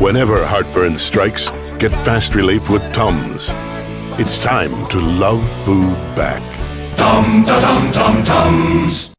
Whenever heartburn strikes, get fast relief with Tums. It's time to love food back. Tum ta tum tum tums.